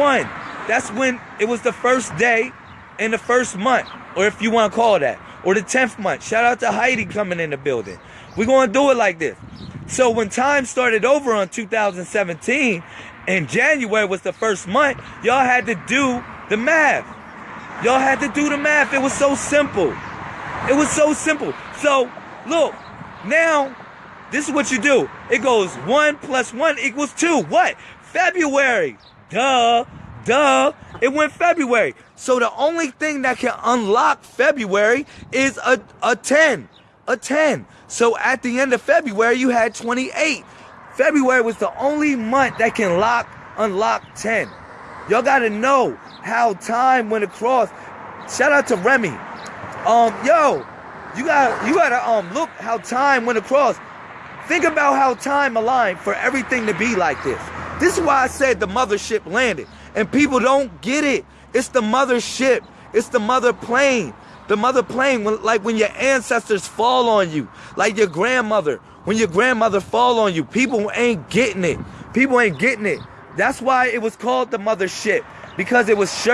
one. That's when it was the first day in the first month, or if you want to call that, or the 10th month. Shout out to Heidi coming in the building. We're going to do it like this. So when time started over on 2017, and January was the first month, y'all had to do the math. Y'all had to do the math. It was so simple. It was so simple. So, look, now, this is what you do. It goes 1 plus 1 equals 2. What? February. Duh. Duh. It went February. So the only thing that can unlock February is a, a 10. A 10. So at the end of February, you had 28. February was the only month that can lock, unlock 10. Y'all gotta know how time went across. Shout out to Remy. Um, yo, you gotta you gotta um look how time went across. Think about how time aligned for everything to be like this. This is why I said the mothership landed. And people don't get it. It's the mothership. It's the mother plane. The mother plane, when, like when your ancestors fall on you, like your grandmother, when your grandmother fall on you, people ain't getting it. People ain't getting it. That's why it was called the mothership because it was sure.